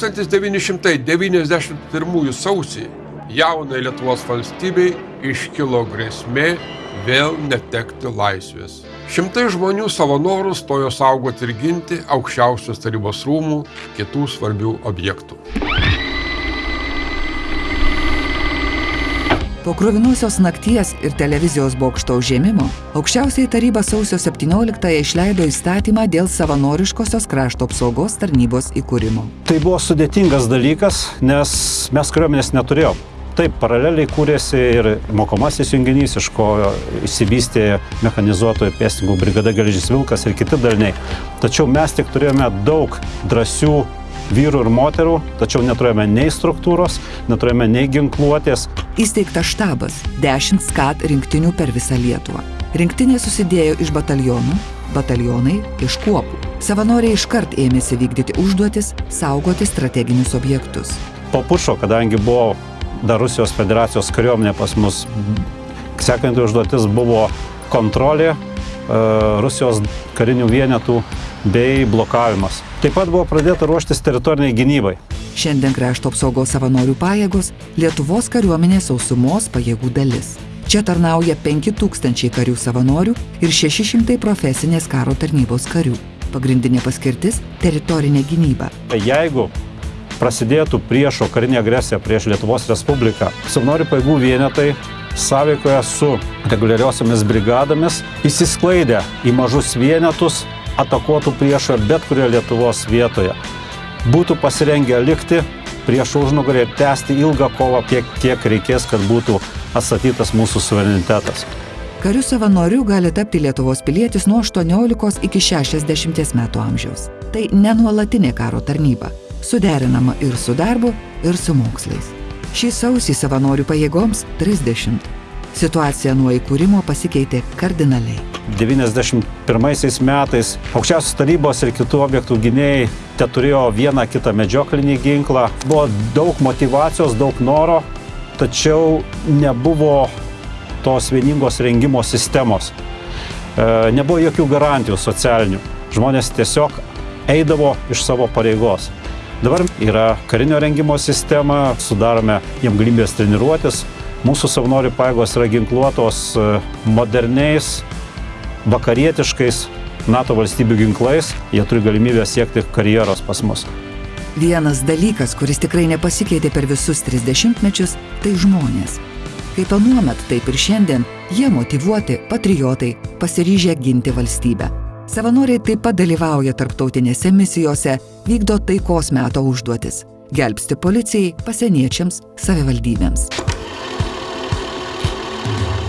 1991 sausį jaunai Lietuvos valstybei iškilo grėsmė vėl netekti laisvės. Šimtai žmonių savo norų stojo saugoti ir ginti aukščiausios tarybos rūmų, kitų svarbių objektų. Po krovinuosios nakties ir televizijos bokšto užėmimo, aukščiausiai taryba sausio 17-ąją išleido įstatymą dėl savanoriškosios krašto apsaugos tarnybos įkūrimo. Tai buvo sudėtingas dalykas, nes mes kariuomenės neturėjom. Taip, paraleliai kūrėsi ir mokomasis junginys, iš ko įsivystė mechanizuotojų pėstininkų brigada Geležis Vilkas ir kiti daliniai. Tačiau mes tik turėjome daug drąsių vyrų ir moterų, tačiau neturėjome nei struktūros, neturėjome nei ginkluotės. Įsteigtas štabas - 10 skat rinktinių per visą Lietuvą. Rinktinė susidėjo iš batalionų, batalionai iš kuopų. Savanoriai iškart ėmėsi vykdyti užduotis, saugoti strateginius objektus. Po pušo, kadangi buvo dar Rusijos federacijos kariuomenė pas mus, sekanti užduotis buvo kontrolė e, Rusijos karinių vienetų bei blokavimas. Taip pat buvo pradėta ruoštis teritoriniai gynybai. Šiandien krašto apsaugos savanorių pajėgos Lietuvos kariuomenės sausumos pajėgų dalis. Čia tarnauja 5000 karių savanorių ir 600 profesinės karo tarnybos karių. Pagrindinė paskirtis - teritorinė gynyba. Jeigu prasidėtų priešo karinė agresija prieš Lietuvos Respubliką, savanorių pajėgų vienetai sąveikoje su reguliariosiomis brigadomis įsisklaidę į mažus vienetus atakuotų priešą bet kurioje Lietuvos vietoje. Būtų pasirengę likti prieš užnugarį ir tęsti ilgą kovą, kiek, kiek reikės, kad būtų atstatytas mūsų suverenitetas. Karių savanorių gali tapti Lietuvos pilietis nuo 18 iki 60 metų amžiaus. Tai nenuolatinė karo tarnyba, suderinama ir su darbu, ir su mokslais. Šį sausį savanorių pajėgoms 30. Situacija nuo įkūrimo pasikeitė kardinaliai. 91 metais aukščiausios tarybos ir kitų objektų gynėjai te turėjo vieną kitą medžioklinį ginklą. Buvo daug motivacijos, daug noro, tačiau nebuvo tos vieningos rengimo sistemos. E, nebuvo jokių garantijų socialinių. Žmonės tiesiog eidavo iš savo pareigos. Dabar yra karinio rengimo sistema, sudarome jiem galimybės treniruotis. Mūsų savanorių pajėgos yra ginkluotos e, moderniais, vakarietiškais NATO valstybių ginklais. Jie turi galimybę siekti karjeros pas mus. Vienas dalykas, kuris tikrai nepasikeitė per visus 30 mečius, tai žmonės. Kaip anuomet, taip ir šiandien, jie motivuoti, patriotai, pasiryžę ginti valstybę. Savanoriai taip pat dalyvauja tarptautinėse misijose, vykdo taikos meto užduotis - gelbsti policijai, pasieniečiams, savivaldybėms. Thank you.